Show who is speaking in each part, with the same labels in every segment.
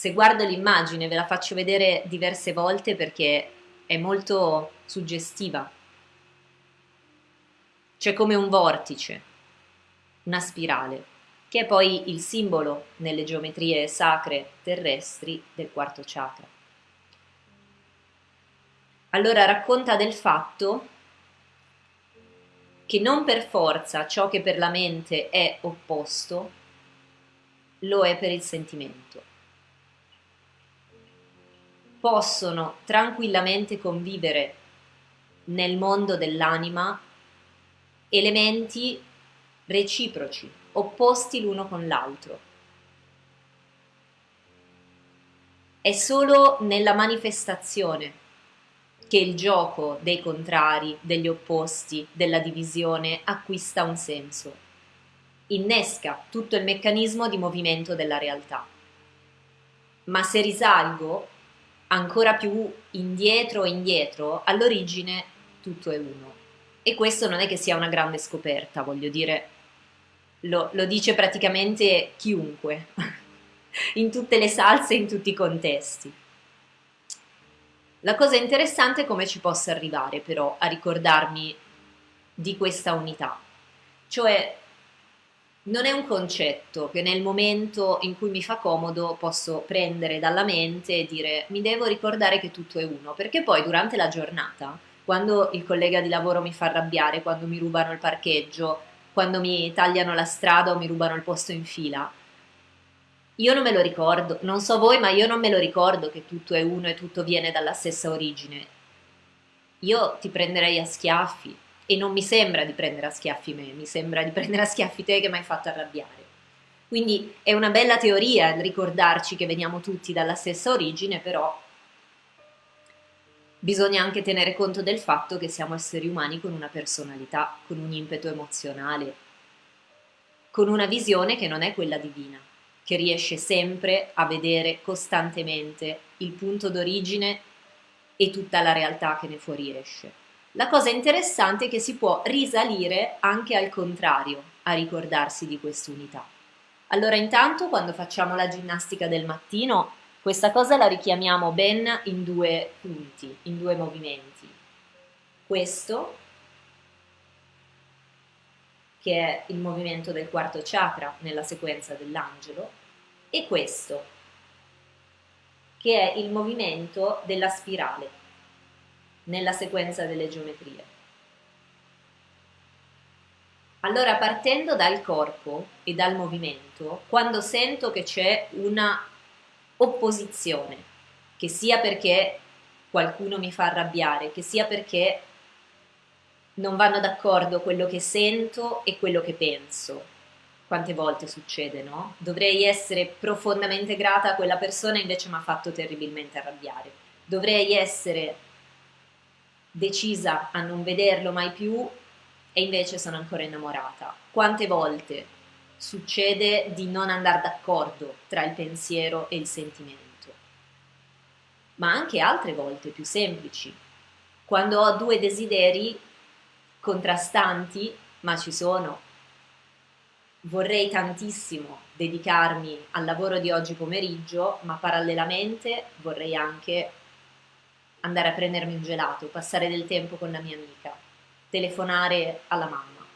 Speaker 1: Se guardo l'immagine ve la faccio vedere diverse volte perché è molto suggestiva. C'è come un vortice, una spirale, che è poi il simbolo nelle geometrie sacre terrestri del quarto chakra. Allora racconta del fatto che non per forza ciò che per la mente è opposto lo è per il sentimento. Possono tranquillamente convivere nel mondo dell'anima elementi reciproci, opposti l'uno con l'altro. È solo nella manifestazione che il gioco dei contrari, degli opposti, della divisione acquista un senso. Innesca tutto il meccanismo di movimento della realtà. Ma se risalgo ancora più indietro e indietro, all'origine tutto è uno. E questo non è che sia una grande scoperta, voglio dire, lo, lo dice praticamente chiunque, in tutte le salse, in tutti i contesti. La cosa interessante è come ci possa arrivare però a ricordarmi di questa unità, cioè non è un concetto che nel momento in cui mi fa comodo posso prendere dalla mente e dire mi devo ricordare che tutto è uno, perché poi durante la giornata, quando il collega di lavoro mi fa arrabbiare, quando mi rubano il parcheggio, quando mi tagliano la strada o mi rubano il posto in fila, io non me lo ricordo, non so voi, ma io non me lo ricordo che tutto è uno e tutto viene dalla stessa origine. Io ti prenderei a schiaffi e non mi sembra di prendere a schiaffi me, mi sembra di prendere a schiaffi te che mi hai fatto arrabbiare. Quindi è una bella teoria ricordarci che veniamo tutti dalla stessa origine, però bisogna anche tenere conto del fatto che siamo esseri umani con una personalità, con un impeto emozionale, con una visione che non è quella divina che riesce sempre a vedere costantemente il punto d'origine e tutta la realtà che ne fuoriesce. La cosa interessante è che si può risalire anche al contrario a ricordarsi di quest'unità. Allora intanto quando facciamo la ginnastica del mattino questa cosa la richiamiamo ben in due punti, in due movimenti. Questo che è il movimento del quarto chakra nella sequenza dell'angelo, e questo, che è il movimento della spirale nella sequenza delle geometrie. Allora, partendo dal corpo e dal movimento, quando sento che c'è una opposizione, che sia perché qualcuno mi fa arrabbiare, che sia perché non vanno d'accordo quello che sento e quello che penso, quante volte succede, no? Dovrei essere profondamente grata a quella persona, invece mi ha fatto terribilmente arrabbiare. Dovrei essere decisa a non vederlo mai più e invece sono ancora innamorata. Quante volte succede di non andare d'accordo tra il pensiero e il sentimento? Ma anche altre volte più semplici. Quando ho due desideri contrastanti, ma ci sono, vorrei tantissimo dedicarmi al lavoro di oggi pomeriggio, ma parallelamente vorrei anche andare a prendermi un gelato, passare del tempo con la mia amica, telefonare alla mamma.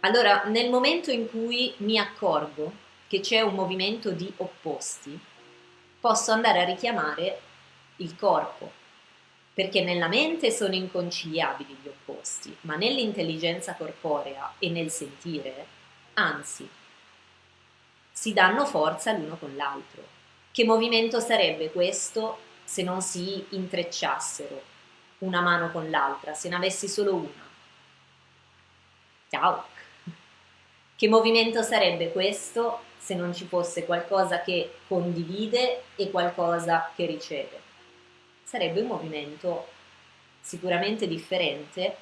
Speaker 1: Allora, nel momento in cui mi accorgo che c'è un movimento di opposti, posso andare a richiamare il corpo, perché nella mente sono inconciliabili gli opposti, ma nell'intelligenza corporea e nel sentire, anzi, si danno forza l'uno con l'altro. Che movimento sarebbe questo se non si intrecciassero una mano con l'altra, se ne avessi solo una? Ciao! Che movimento sarebbe questo se non ci fosse qualcosa che condivide e qualcosa che riceve? sarebbe un movimento sicuramente differente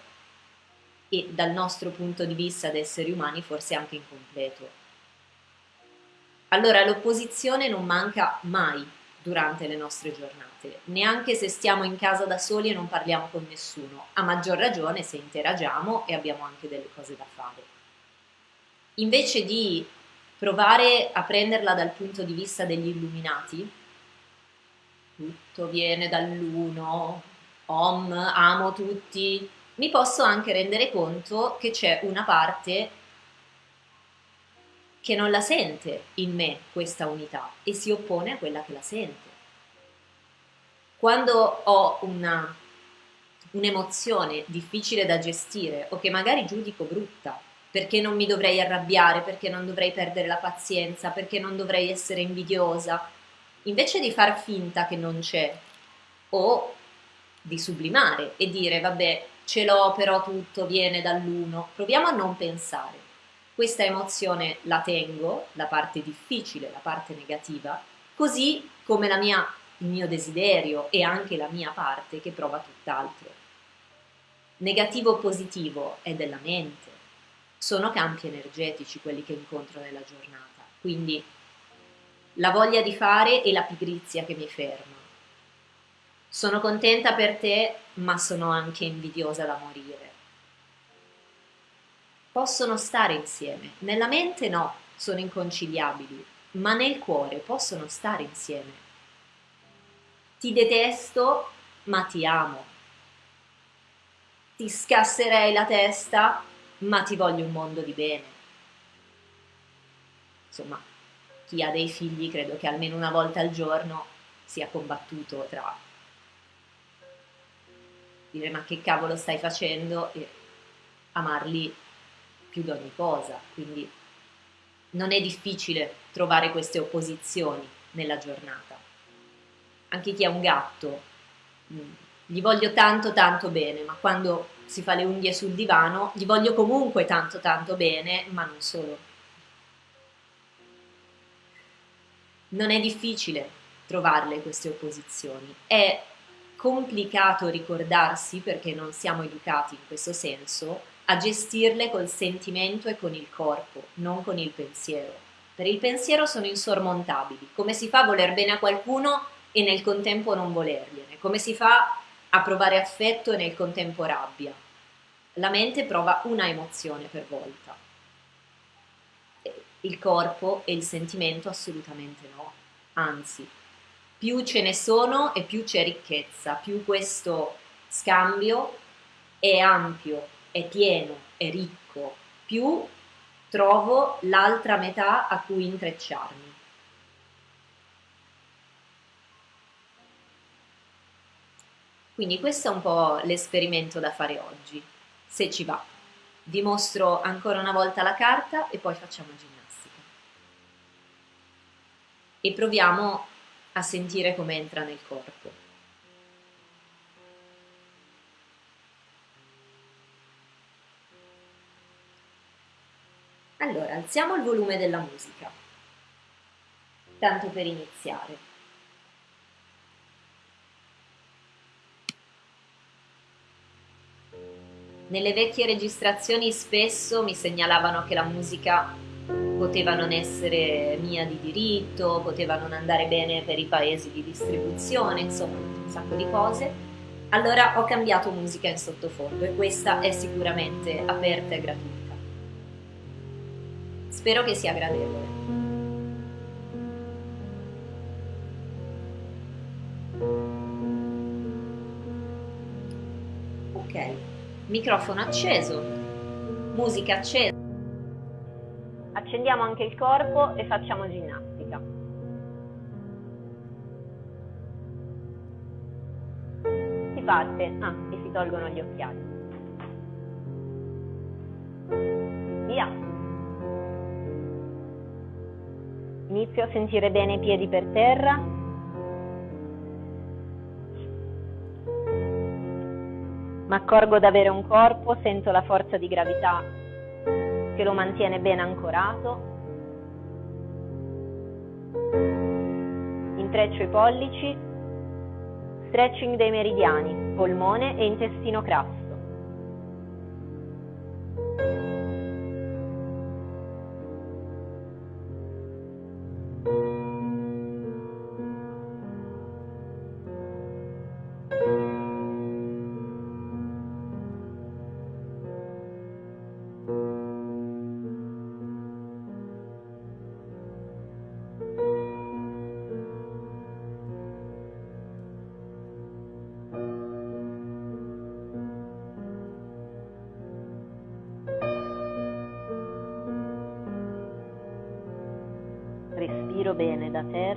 Speaker 1: e dal nostro punto di vista da esseri umani forse anche incompleto. Allora l'opposizione non manca mai durante le nostre giornate, neanche se stiamo in casa da soli e non parliamo con nessuno, a maggior ragione se interagiamo e abbiamo anche delle cose da fare. Invece di provare a prenderla dal punto di vista degli illuminati, tutto viene dall'uno, om, amo tutti, mi posso anche rendere conto che c'è una parte che non la sente in me questa unità e si oppone a quella che la sente. Quando ho un'emozione difficile da gestire o che magari giudico brutta, perché non mi dovrei arrabbiare, perché non dovrei perdere la pazienza, perché non dovrei essere invidiosa, invece di far finta che non c'è o di sublimare e dire vabbè ce l'ho però tutto viene dall'uno, proviamo a non pensare. Questa emozione la tengo, la parte difficile, la parte negativa, così come mia, il mio desiderio e anche la mia parte che prova tutt'altro. Negativo o positivo è della mente, sono campi energetici quelli che incontro nella giornata, quindi la voglia di fare e la pigrizia che mi ferma. Sono contenta per te, ma sono anche invidiosa da morire. Possono stare insieme, nella mente no, sono inconciliabili, ma nel cuore possono stare insieme. Ti detesto, ma ti amo. Ti scasserei la testa, ma ti voglio un mondo di bene. Insomma, chi ha dei figli credo che almeno una volta al giorno sia combattuto tra dire ma che cavolo stai facendo e amarli più di ogni cosa. Quindi non è difficile trovare queste opposizioni nella giornata. Anche chi ha un gatto, mm, gli voglio tanto tanto bene, ma quando si fa le unghie sul divano, gli voglio comunque tanto tanto bene, ma non solo. Non è difficile trovarle queste opposizioni, è complicato ricordarsi, perché non siamo educati in questo senso, a gestirle col sentimento e con il corpo, non con il pensiero. Per il pensiero sono insormontabili. Come si fa a voler bene a qualcuno e nel contempo non volergliene? Come si fa a provare affetto e nel contempo rabbia? La mente prova una emozione per volta. Il corpo e il sentimento assolutamente no. Anzi, più ce ne sono e più c'è ricchezza, più questo scambio è ampio, è pieno, è ricco, più trovo l'altra metà a cui intrecciarmi. Quindi questo è un po' l'esperimento da fare oggi, se ci va. Vi mostro ancora una volta la carta e poi facciamo ginnastica. E proviamo a sentire come entra nel corpo. Allora, alziamo il volume della musica, tanto per iniziare. Nelle vecchie registrazioni spesso mi segnalavano che la musica poteva non essere mia di diritto, poteva non andare bene per i paesi di distribuzione, insomma un sacco di cose. Allora ho cambiato musica in sottofondo e questa è sicuramente aperta e gratuita. Spero che sia gradevole. Ok, microfono acceso, musica accesa accendiamo anche il corpo e facciamo ginnastica. Si parte, ah, e si tolgono gli occhiali. Via. Inizio a sentire bene i piedi per terra. Mi accorgo di avere un corpo, sento la forza di gravità che lo mantiene ben ancorato. Intreccio i pollici, stretching dei meridiani, polmone e intestino crasso.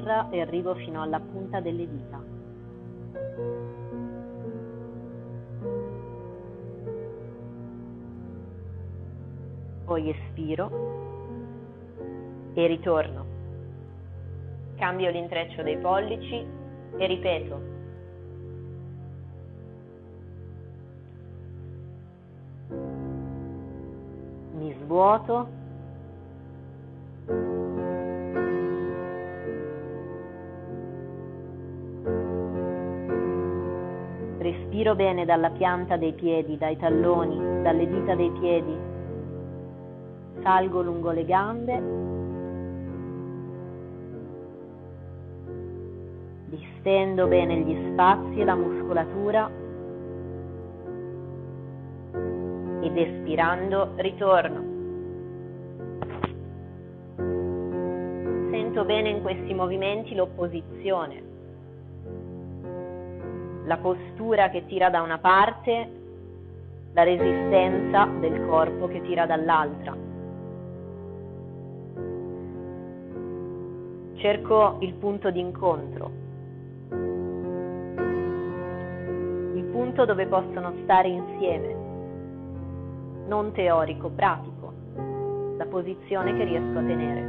Speaker 2: Terra e arrivo fino alla punta delle dita. Poi espiro e ritorno. Cambio l'intreccio dei pollici e ripeto. Mi svuoto Respiro bene dalla pianta dei piedi, dai talloni, dalle dita dei piedi. Salgo lungo le gambe. Distendo bene gli spazi e la muscolatura. Ed espirando ritorno. Sento bene in questi movimenti l'opposizione la postura che tira da una parte, la resistenza del corpo che tira dall'altra. Cerco il punto d'incontro, il punto dove possono stare insieme, non teorico, pratico, la posizione che riesco a tenere.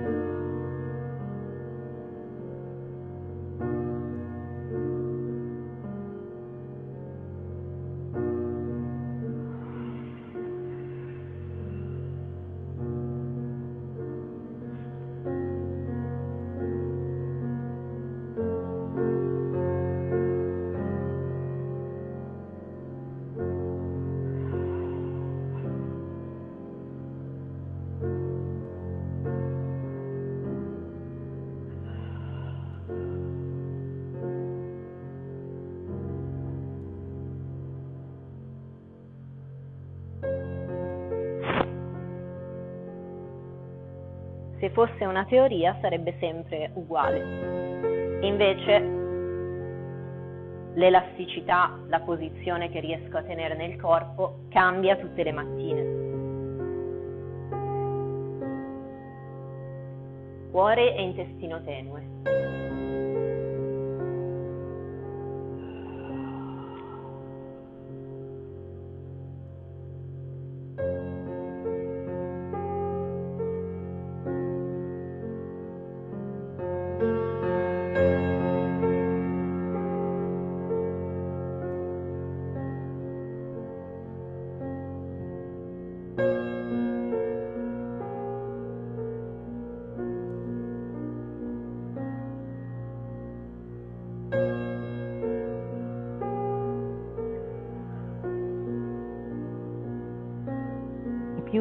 Speaker 2: Se fosse una teoria sarebbe sempre uguale. Invece l'elasticità, la posizione che riesco a tenere nel corpo cambia tutte le mattine. Cuore e intestino tenue.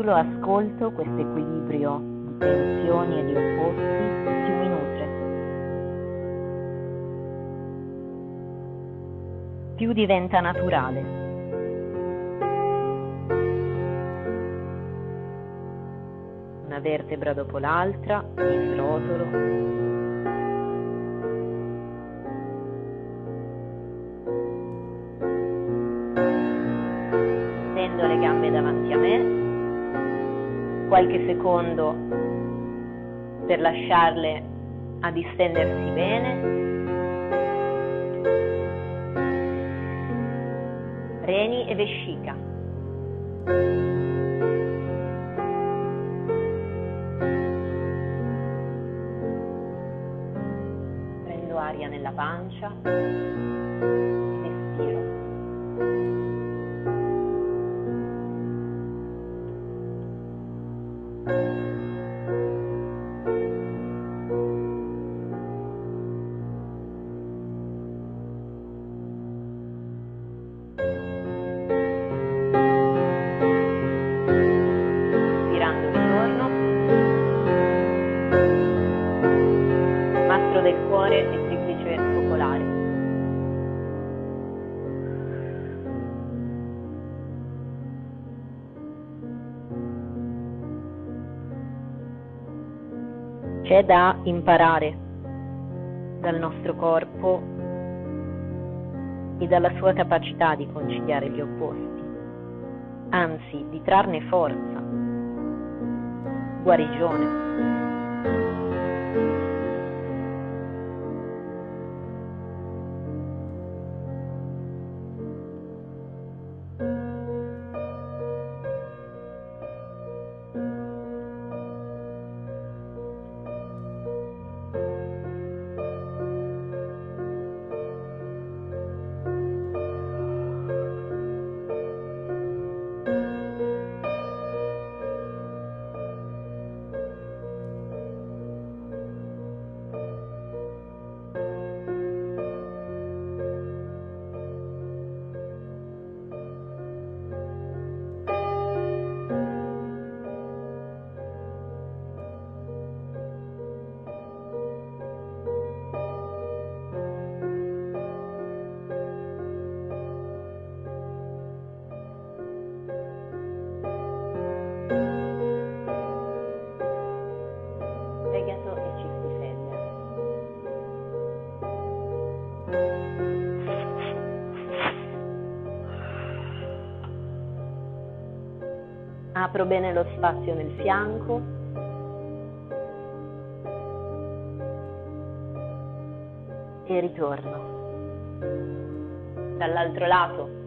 Speaker 2: Più lo ascolto, questo equilibrio di tensioni e di opposti, mi nutre. Più diventa naturale. Una vertebra dopo l'altra, mi srotolo, qualche secondo per lasciarle a distendersi bene. Reni e vescica. Prendo aria nella pancia. C'è da imparare dal nostro corpo e dalla sua capacità di conciliare gli opposti, anzi di trarne forza, guarigione. Apro bene lo spazio nel fianco. E ritorno. Dall'altro lato.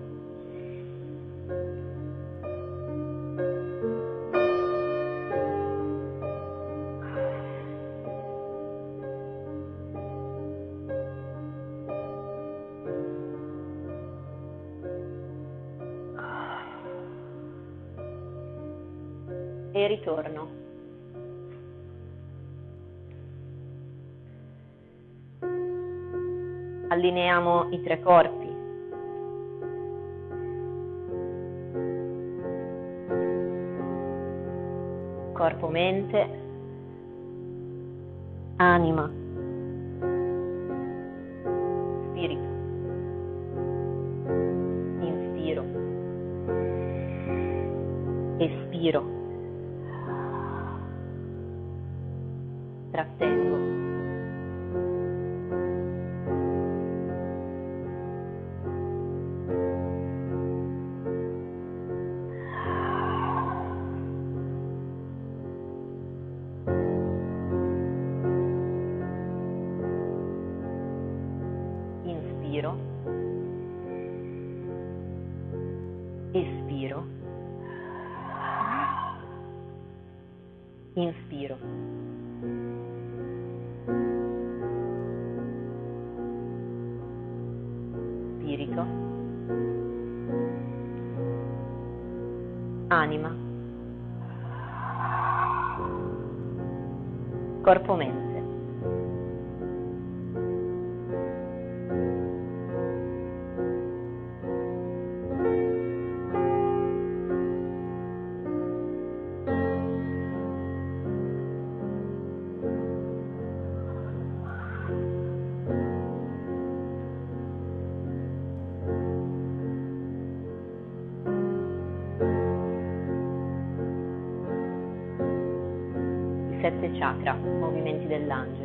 Speaker 2: E ritorno. Allineiamo i tre corpi. Corpo, mente, anima, sette chakra, movimenti dell'angelo.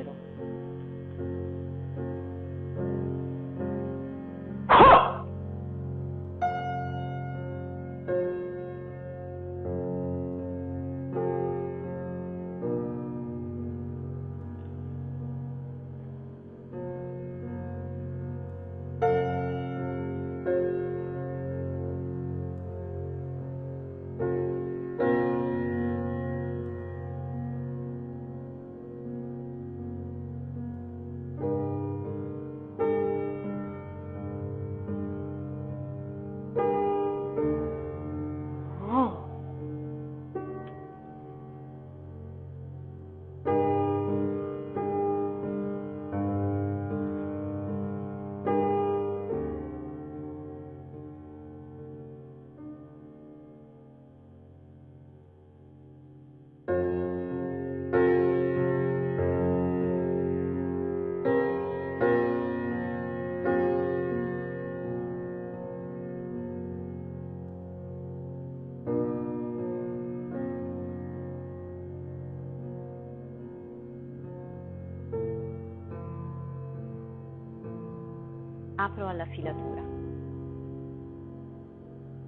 Speaker 2: Apro alla filatura.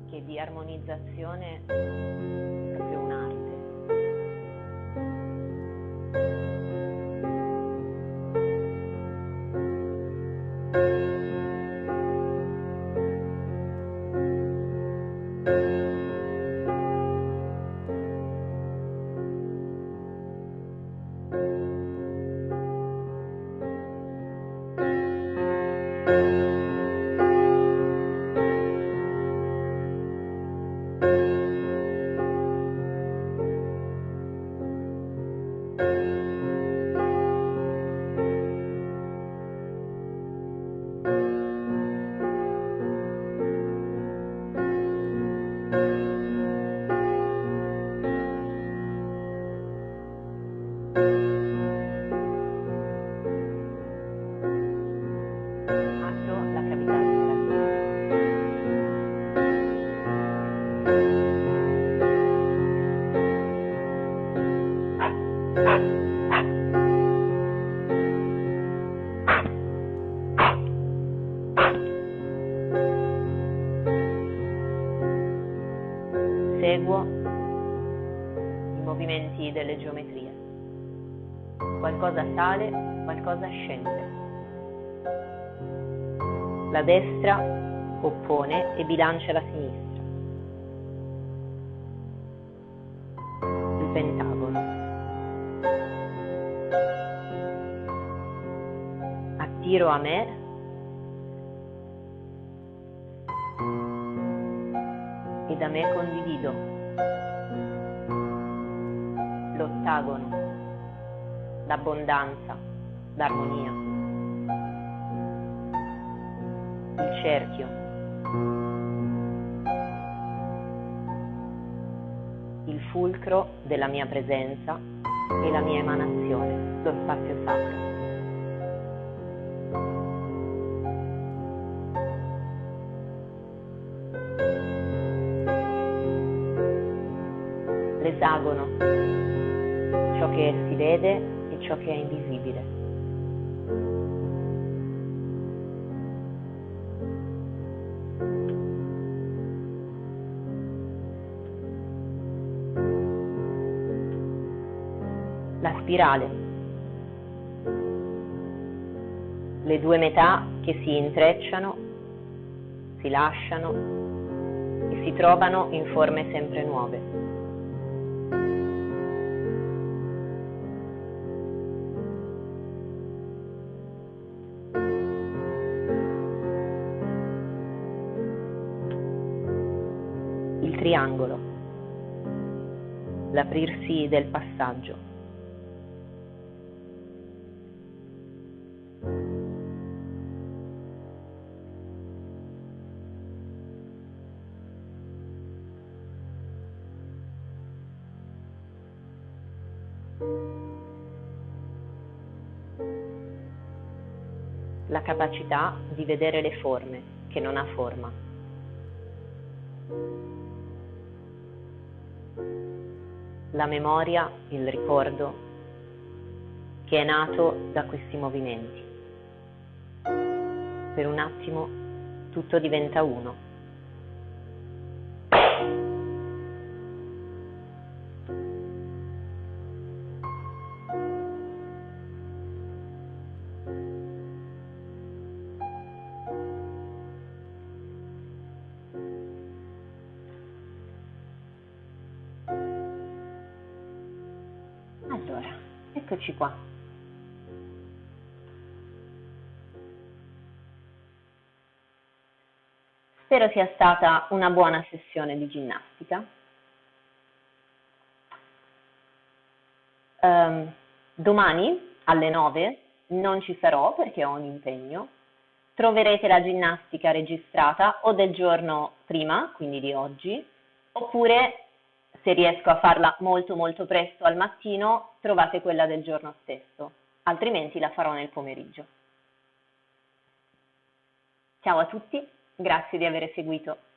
Speaker 2: Che di armonizzazione Sale, qualcosa scende. La destra oppone e bilancia la sinistra. Il pentagono. Attiro a me e da me condivido. L'ottagono, l'abbondanza, l'armonia. Il cerchio. Il fulcro della mia presenza e la mia emanazione, lo spazio sacro. l'esagono, ciò che si vede ciò che è invisibile. La spirale, le due metà che si intrecciano, si lasciano e si trovano in forme sempre nuove. Triangolo, l'aprirsi del passaggio. La capacità di vedere le forme che non ha forma. La memoria, il ricordo che è nato da questi movimenti. Per un attimo tutto diventa uno. Eccoci qua. Spero sia stata una buona sessione di ginnastica. Um, domani alle 9 non ci sarò perché ho un impegno. Troverete la ginnastica registrata o del giorno prima, quindi di oggi, oppure se riesco a farla molto molto presto al mattino, trovate quella del giorno stesso, altrimenti la farò nel pomeriggio. Ciao a tutti, grazie di aver seguito